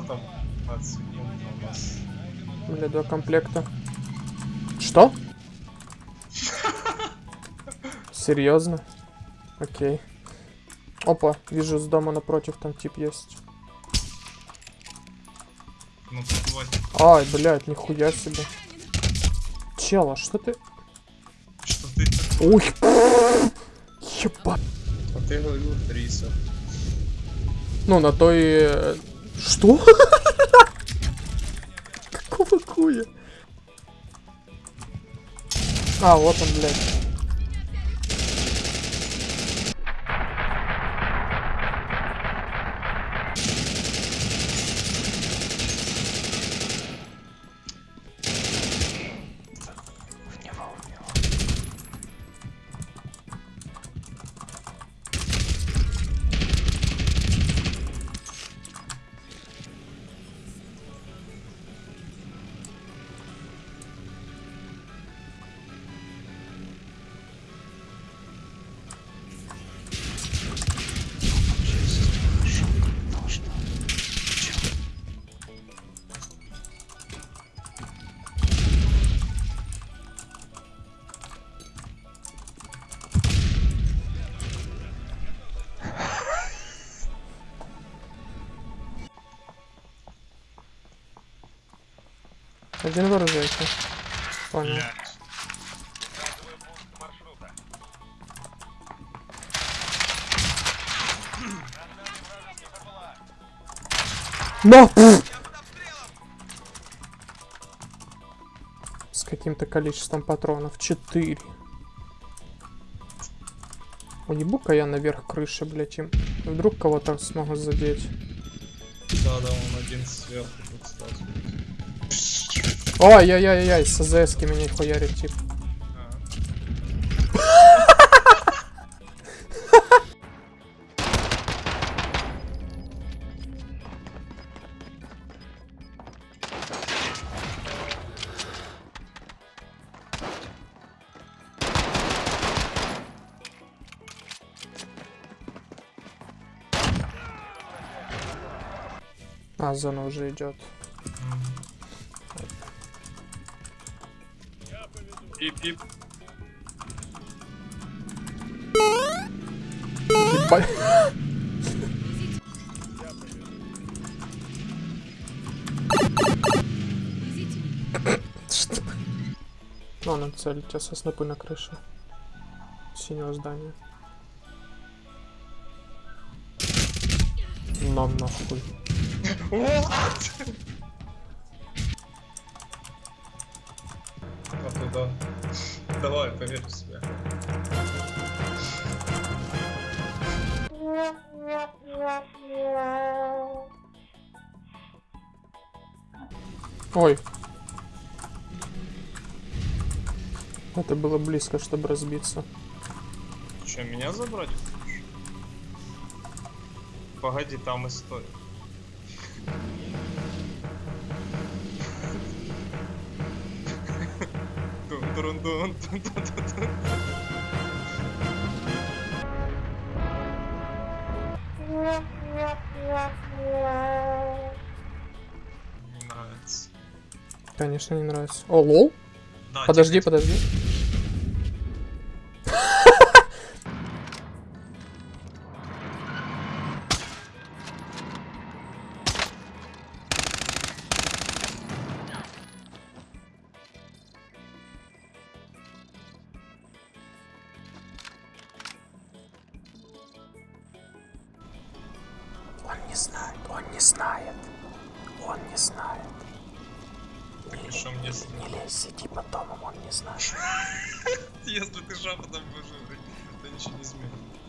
что там? 15 секунд у нас. Бля, два комплекта. Что? Серьезно? Окей. Опа, вижу с дома напротив там тип есть. Ну. Ай, блядь, нихуя себе. Чела, что ты... Что ты? Уй, Ебать. А ты говорил Триса. Ну, на то и... Что? Какого хуя? А, вот он, блядь. Один выражайся. Понял. Но! С каким-то количеством патронов. Четыре. Уебу-ка я наверх крыши, блядь, им. Вдруг кого-то смогу задеть. Да, да, он один сверху тут сразу. Ой-яй-яй-яй, с АЗС меня хуярит, тип. А. Зона уже идет. Пип-пип. Что? Ну, надо целить тебя со снопы на крыше. Синего здания. Нам нахуй. А туда. Давай, поверь в себя. Ой. Это было близко, чтобы разбиться. Че, меня забрать? хочешь? Погоди, там история. Дун-дун-дун. Не нравится. Конечно, не нравится. О, лол? Да, Подожди, тихо, подожди. Не знает, он не знает. Он не знает. Что мне Не лезь, сиди под домом, он не знает. Если ты шепотом будешь то ничего не изменит.